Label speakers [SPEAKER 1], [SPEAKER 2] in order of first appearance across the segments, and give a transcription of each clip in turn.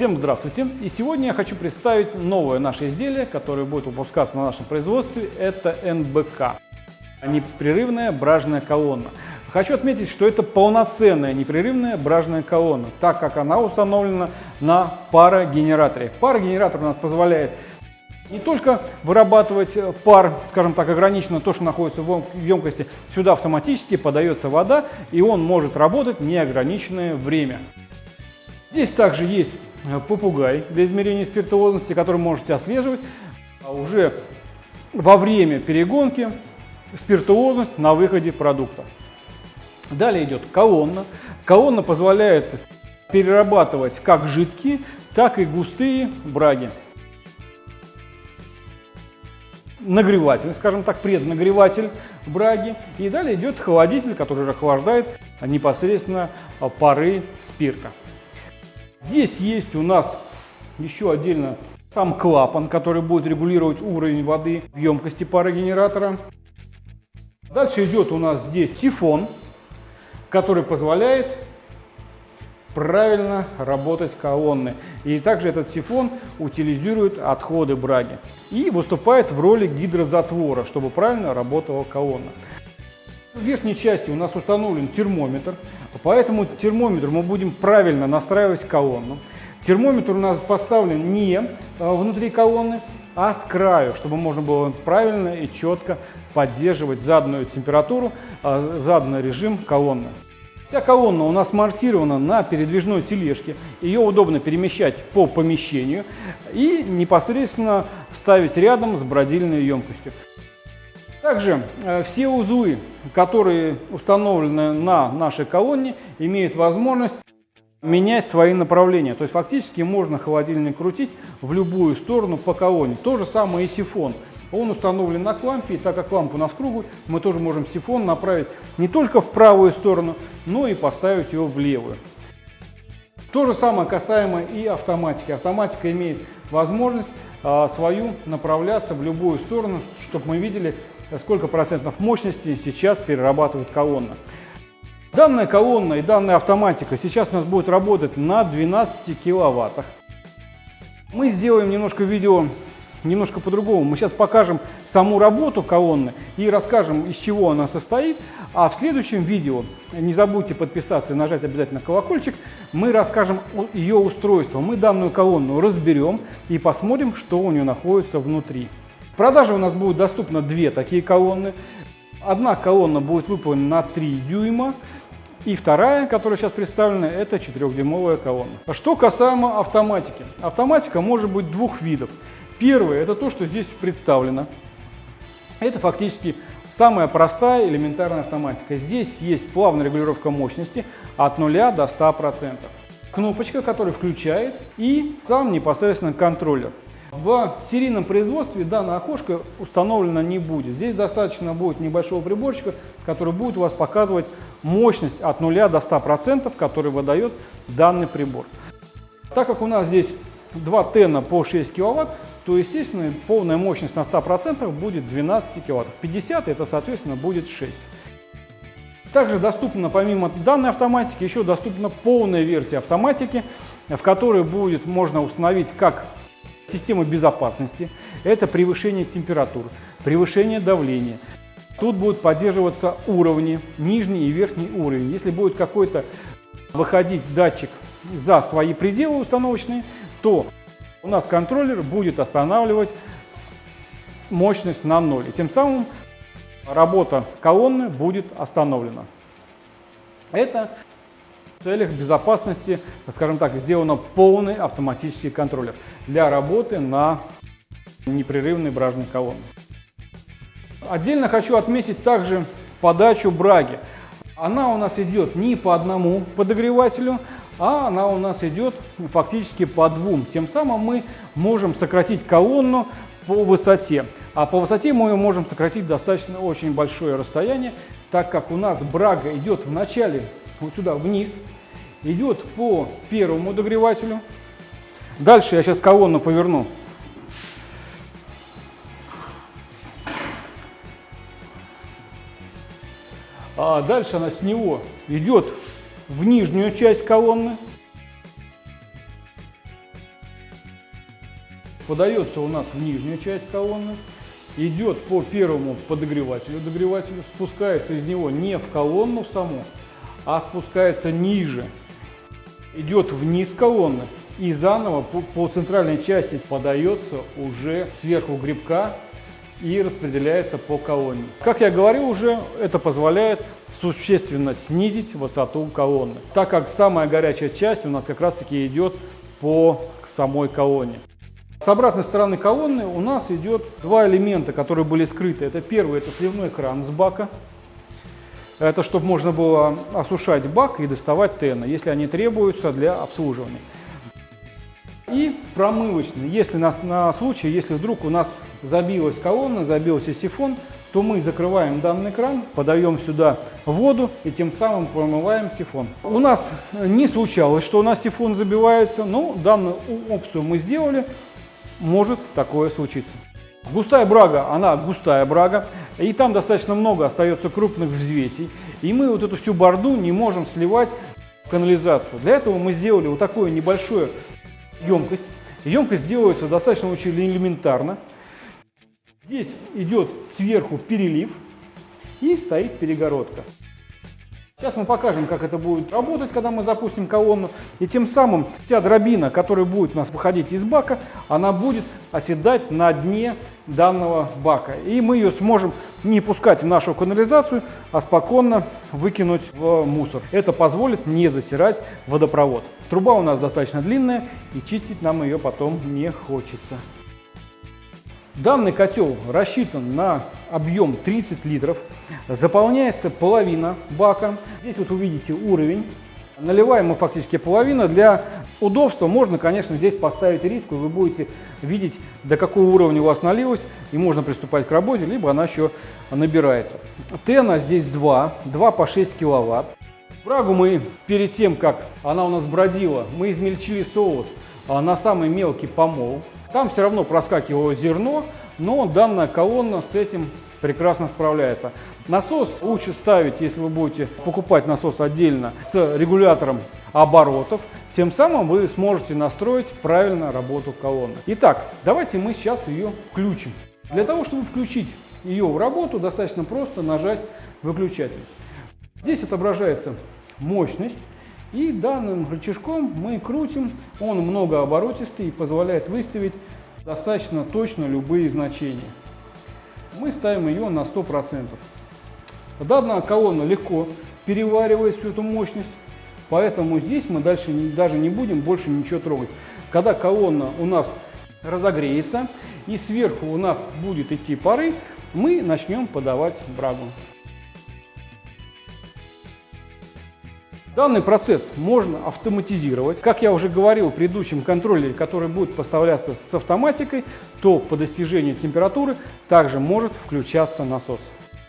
[SPEAKER 1] Всем здравствуйте! И сегодня я хочу представить новое наше изделие, которое будет выпускаться на нашем производстве. Это НБК – непрерывная бражная колонна. Хочу отметить, что это полноценная непрерывная бражная колонна, так как она установлена на парогенераторе. Парогенератор у нас позволяет не только вырабатывать пар, скажем так, ограниченно то, что находится в емкости, сюда автоматически подается вода, и он может работать неограниченное время. Здесь также есть попугай для измерения спиртуозности, который можете отслеживать а уже во время перегонки спиртуозность на выходе продукта. Далее идет колонна. Колонна позволяет перерабатывать как жидкие, так и густые браги. Нагреватель, скажем так, преднагреватель браги. И далее идет холодитель, который охлаждает непосредственно пары спирта. Здесь есть у нас еще отдельно сам клапан, который будет регулировать уровень воды в емкости парогенератора. Дальше идет у нас здесь сифон, который позволяет правильно работать колонны. И также этот сифон утилизирует отходы браги и выступает в роли гидрозатвора, чтобы правильно работала колонна. В верхней части у нас установлен термометр, по этому термометру мы будем правильно настраивать колонну. Термометр у нас поставлен не э, внутри колонны, а с краю, чтобы можно было правильно и четко поддерживать заданную температуру, э, заданный режим колонны. Вся колонна у нас монтирована на передвижной тележке. Ее удобно перемещать по помещению и непосредственно ставить рядом с бродильной емкостью. Также э, все узлы, которые установлены на нашей колонне, имеют возможность менять свои направления. То есть фактически можно холодильник крутить в любую сторону по колонне. То же самое и сифон. Он установлен на клампе, и так как лампа у нас круглая, мы тоже можем сифон направить не только в правую сторону, но и поставить его в левую. То же самое касаемо и автоматики. Автоматика имеет возможность а, свою направляться в любую сторону, чтобы мы видели, сколько процентов мощности сейчас перерабатывает колонна. Данная колонна и данная автоматика сейчас у нас будет работать на 12 киловаттах. Мы сделаем немножко видео немножко по-другому. Мы сейчас покажем саму работу колонны и расскажем, из чего она состоит. А в следующем видео, не забудьте подписаться и нажать обязательно колокольчик, мы расскажем ее устройстве. Мы данную колонну разберем и посмотрим, что у нее находится внутри. Продаже у нас будет доступно две такие колонны. Одна колонна будет выполнена на 3 дюйма, и вторая, которая сейчас представлена, это 4-дюймовая колонна. Что касаемо автоматики. Автоматика может быть двух видов. Первое – это то, что здесь представлено. Это фактически самая простая элементарная автоматика. Здесь есть плавная регулировка мощности от 0 до 100%. Кнопочка, которая включает, и сам непосредственно контроллер. В серийном производстве данное окошко установлено не будет. Здесь достаточно будет небольшого приборчика, который будет у вас показывать мощность от 0 до 100%, который выдает данный прибор. Так как у нас здесь два тена по 6 киловатт, то, естественно, полная мощность на 100% будет 12 киловатт. 50 это, соответственно, будет 6. Также доступна, помимо данной автоматики, еще доступна полная версия автоматики, в которой будет можно установить как Система безопасности – это превышение температур, превышение давления. Тут будут поддерживаться уровни, нижний и верхний уровень. Если будет какой-то выходить датчик за свои пределы установочные, то у нас контроллер будет останавливать мощность на ноль. И тем самым работа колонны будет остановлена. Это целях безопасности, скажем так, сделано полный автоматический контроллер для работы на непрерывной бражной колонне. Отдельно хочу отметить также подачу браги. Она у нас идет не по одному подогревателю, а она у нас идет фактически по двум. Тем самым мы можем сократить колонну по высоте. А по высоте мы можем сократить достаточно очень большое расстояние, так как у нас брага идет в начале вот сюда вниз, идет по первому догревателю. Дальше я сейчас колонну поверну. А дальше она с него идет в нижнюю часть колонны. подается у нас в нижнюю часть колонны, идет по первому подогревателю, догревателю, спускается из него не в колонну саму, а спускается ниже, идет вниз колонны и заново по, по центральной части подается уже сверху грибка и распределяется по колонне. Как я говорил уже, это позволяет существенно снизить высоту колонны, так как самая горячая часть у нас как раз таки идет по самой колонне. С обратной стороны колонны у нас идет два элемента, которые были скрыты. Это первый, это сливной кран с бака. Это чтобы можно было осушать бак и доставать тена, если они требуются для обслуживания. И промывочный, если на, на случай, если вдруг у нас забилась колонна, забился сифон, то мы закрываем данный кран, подаем сюда воду и тем самым промываем сифон. У нас не случалось, что у нас сифон забивается, но данную опцию мы сделали, может такое случиться. Густая брага, она густая брага, и там достаточно много остается крупных взвесей, и мы вот эту всю борду не можем сливать в канализацию. Для этого мы сделали вот такую небольшую емкость. Емкость делается достаточно очень элементарно. Здесь идет сверху перелив и стоит перегородка. Сейчас мы покажем, как это будет работать, когда мы запустим колонну. И тем самым вся дробина, которая будет у нас выходить из бака, она будет оседать на дне данного бака. И мы ее сможем не пускать в нашу канализацию, а спокойно выкинуть в мусор. Это позволит не засирать водопровод. Труба у нас достаточно длинная, и чистить нам ее потом не хочется. Данный котел рассчитан на объем 30 литров, заполняется половина бака. Здесь вот увидите уровень. Наливаем мы фактически половину. Для удобства можно, конечно, здесь поставить риску, вы будете видеть, до какого уровня у вас налилось, и можно приступать к работе, либо она еще набирается. Тена здесь 2, 2 по 6 киловатт. Брагу мы перед тем, как она у нас бродила, мы измельчили соус а, на самый мелкий помол. Там все равно проскакивало зерно, но данная колонна с этим прекрасно справляется. Насос лучше ставить, если вы будете покупать насос отдельно с регулятором оборотов. Тем самым вы сможете настроить правильно работу колонны. Итак, давайте мы сейчас ее включим. Для того, чтобы включить ее в работу, достаточно просто нажать выключатель. Здесь отображается мощность. И данным рычажком мы крутим, он многооборотистый и позволяет выставить достаточно точно любые значения. Мы ставим ее на 100%. Данная колонна легко переваривает всю эту мощность, поэтому здесь мы дальше даже не будем больше ничего трогать. Когда колонна у нас разогреется и сверху у нас будет идти пары, мы начнем подавать брагу. Данный процесс можно автоматизировать. Как я уже говорил в предыдущем контроллере, который будет поставляться с автоматикой, то по достижению температуры также может включаться насос.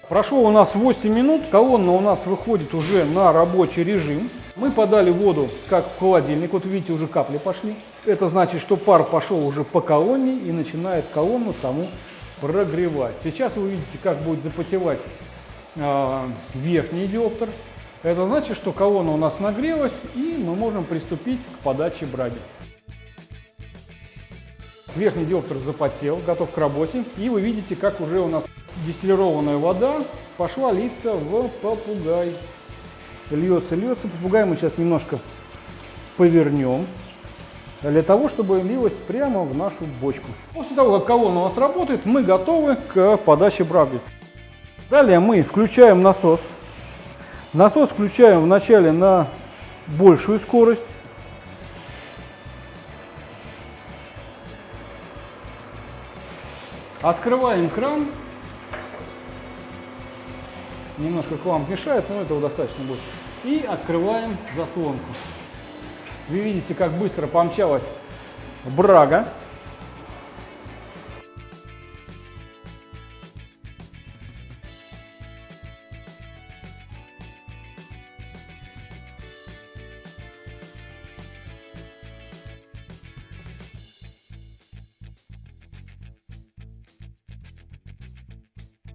[SPEAKER 1] Прошло у нас 8 минут, колонна у нас выходит уже на рабочий режим. Мы подали воду как в холодильник, вот видите, уже капли пошли. Это значит, что пар пошел уже по колонне и начинает колонну саму прогревать. Сейчас вы увидите, как будет запотевать э, верхний диоптер. Это значит, что колонна у нас нагрелась, и мы можем приступить к подаче браги. Верхний диоптер запотел, готов к работе. И вы видите, как уже у нас дистиллированная вода пошла литься в попугай. Льется, льется. Попугай мы сейчас немножко повернем, для того, чтобы лилось прямо в нашу бочку. После того, как колонна у нас работает, мы готовы к подаче браги. Далее мы включаем насос Насос включаем вначале на большую скорость. Открываем кран. Немножко кламп мешает, но этого достаточно будет. И открываем заслонку. Вы видите, как быстро помчалась брага.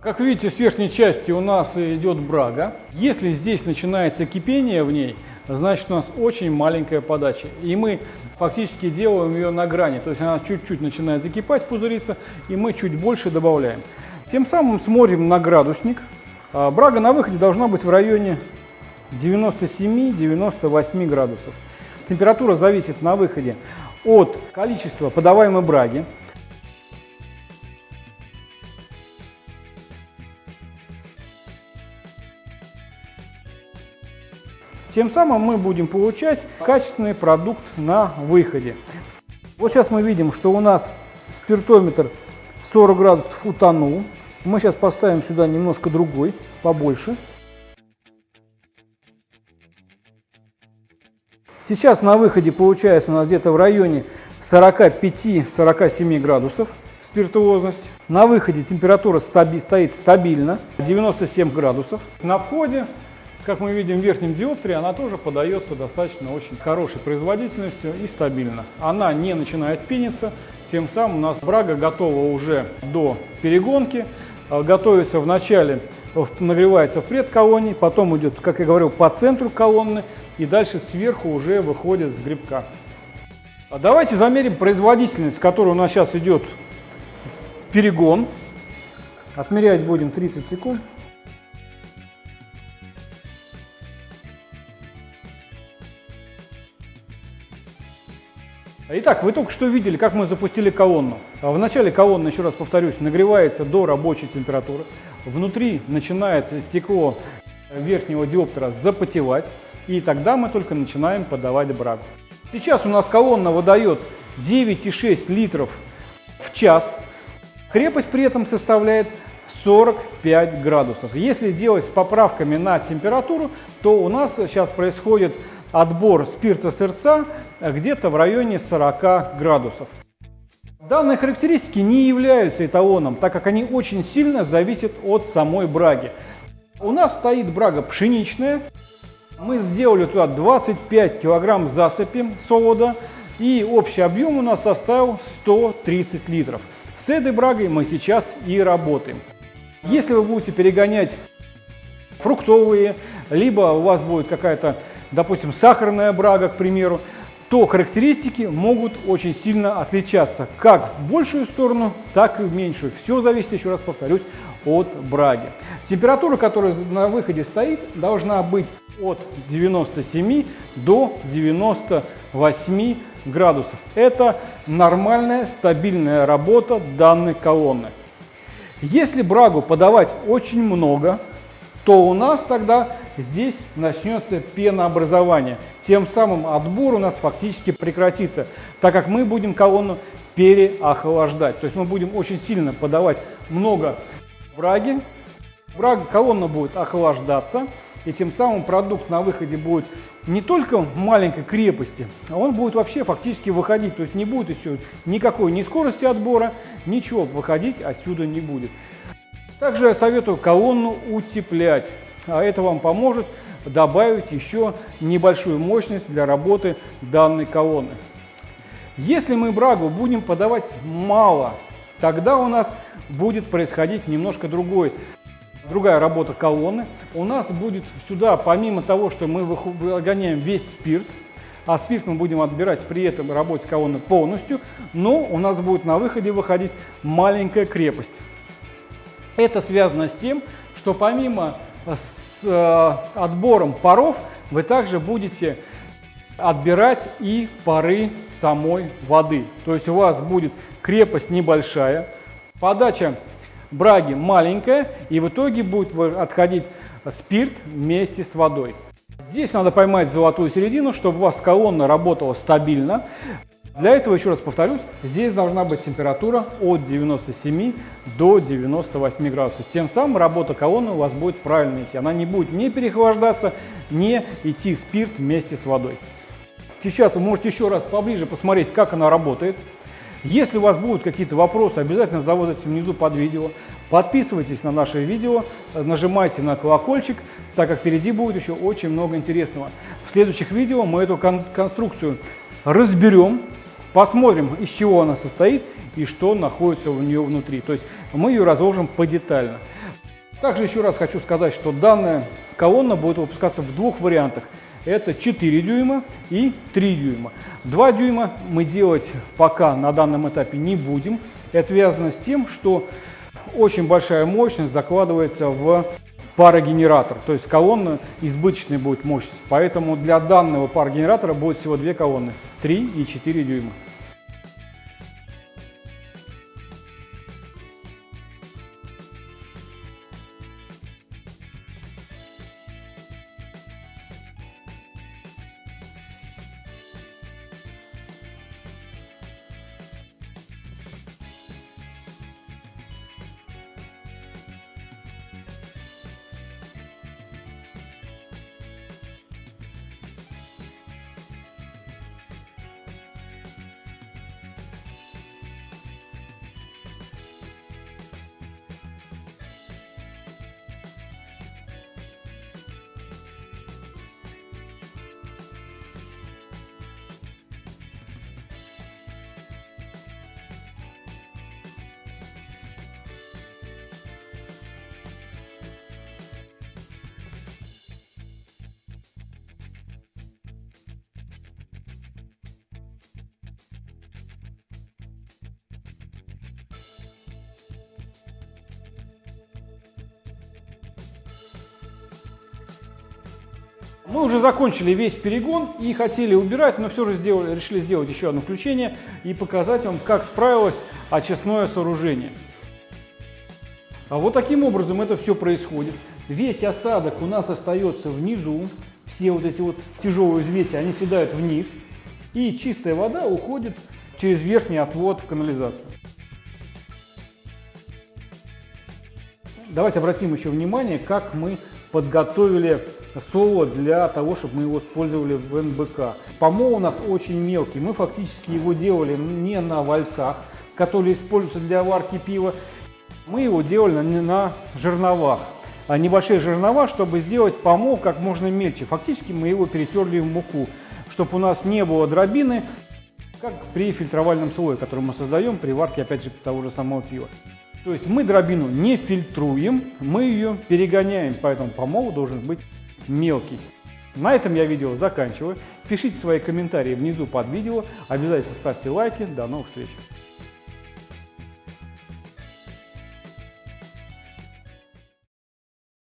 [SPEAKER 1] Как видите, с верхней части у нас идет брага. Если здесь начинается кипение в ней, значит у нас очень маленькая подача. И мы фактически делаем ее на грани, то есть она чуть-чуть начинает закипать, пузыриться, и мы чуть больше добавляем. Тем самым смотрим на градусник. А, брага на выходе должна быть в районе 97-98 градусов. Температура зависит на выходе от количества подаваемой браги. Тем самым мы будем получать качественный продукт на выходе. Вот сейчас мы видим, что у нас спиртометр 40 градусов утонул. Мы сейчас поставим сюда немножко другой, побольше. Сейчас на выходе получается у нас где-то в районе 45-47 градусов спиртуозность. На выходе температура стаби стоит стабильно, 97 градусов. На входе, как мы видим в верхнем диоптрии, она тоже подается достаточно очень хорошей производительностью и стабильно. Она не начинает пениться, тем самым у нас брага готова уже до перегонки. А, готовится вначале, нагревается в предколонне, потом идет, как я говорил, по центру колонны, и дальше сверху уже выходит с грибка. А давайте замерим производительность, с которой у нас сейчас идет перегон. Отмерять будем 30 секунд. Итак, вы только что видели, как мы запустили колонну. А в начале колонна, еще раз повторюсь, нагревается до рабочей температуры. Внутри начинает стекло верхнего диоптера запотевать, и тогда мы только начинаем подавать брагу. Сейчас у нас колонна выдает 9,6 литров в час. Крепость при этом составляет 45 градусов. Если сделать с поправками на температуру, то у нас сейчас происходит отбор спирта сырца где-то в районе 40 градусов. Данные характеристики не являются эталоном, так как они очень сильно зависят от самой браги. У нас стоит брага пшеничная. Мы сделали туда 25 килограмм засыпи солода, и общий объем у нас составил 130 литров. С этой брагой мы сейчас и работаем. Если вы будете перегонять фруктовые, либо у вас будет какая-то допустим, сахарная брага, к примеру, то характеристики могут очень сильно отличаться как в большую сторону, так и в меньшую. Все зависит, еще раз повторюсь, от браги. Температура, которая на выходе стоит, должна быть от 97 до 98 градусов. Это нормальная стабильная работа данной колонны. Если брагу подавать очень много, то у нас тогда здесь начнется пенообразование. Тем самым отбор у нас фактически прекратится, так как мы будем колонну переохлаждать. То есть мы будем очень сильно подавать много враги. Враг, колонна будет охлаждаться, и тем самым продукт на выходе будет не только маленькой крепости, а он будет вообще фактически выходить. То есть не будет еще никакой ни скорости отбора, ничего выходить отсюда не будет. Также я советую колонну утеплять а это вам поможет добавить еще небольшую мощность для работы данной колонны. Если мы брагу будем подавать мало, тогда у нас будет происходить немножко другой, другая работа колонны. У нас будет сюда, помимо того, что мы выгоняем весь спирт, а спирт мы будем отбирать при этом работе колонны полностью, но у нас будет на выходе выходить маленькая крепость. Это связано с тем, что помимо с э, отбором паров вы также будете отбирать и пары самой воды. То есть у вас будет крепость небольшая, подача браги маленькая, и в итоге будет отходить спирт вместе с водой. Здесь надо поймать золотую середину, чтобы у вас колонна работала стабильно. Для этого, еще раз повторюсь, здесь должна быть температура от 97 до 98 градусов. Тем самым работа колонны у вас будет правильно идти. Она не будет не переохлаждаться, не идти спирт вместе с водой. Сейчас вы можете еще раз поближе посмотреть, как она работает. Если у вас будут какие-то вопросы, обязательно задавайте внизу под видео. Подписывайтесь на наше видео, нажимайте на колокольчик, так как впереди будет еще очень много интересного. В следующих видео мы эту кон конструкцию разберем, Посмотрим, из чего она состоит и что находится у нее внутри. То есть мы ее разложим подетально. Также еще раз хочу сказать, что данная колонна будет выпускаться в двух вариантах. Это 4 дюйма и 3 дюйма. 2 дюйма мы делать пока на данном этапе не будем. Это связано с тем, что очень большая мощность закладывается в парогенератор. То есть колонна избыточная будет мощность. Поэтому для данного парогенератора будет всего две колонны. 3 и 4 дюйма. Мы уже закончили весь перегон и хотели убирать, но все же сделали, решили сделать еще одно включение и показать вам, как справилось очистное сооружение. А вот таким образом это все происходит. Весь осадок у нас остается внизу, все вот эти вот тяжелые взвеси, они седают вниз, и чистая вода уходит через верхний отвод в канализацию. Давайте обратим еще внимание, как мы подготовили соло для того, чтобы мы его использовали в НБК. Помол у нас очень мелкий, мы фактически его делали не на вальцах, которые используются для варки пива, мы его делали на, жерновах. А небольшие жернова, чтобы сделать помол как можно мельче. Фактически мы его перетерли в муку, чтобы у нас не было дробины, как при фильтровальном слое, который мы создаем при варке, опять же, того же самого пива. То есть мы дробину не фильтруем, мы ее перегоняем, поэтому помол должен быть мелкий. На этом я видео заканчиваю. Пишите свои комментарии внизу под видео. Обязательно ставьте лайки. До новых встреч!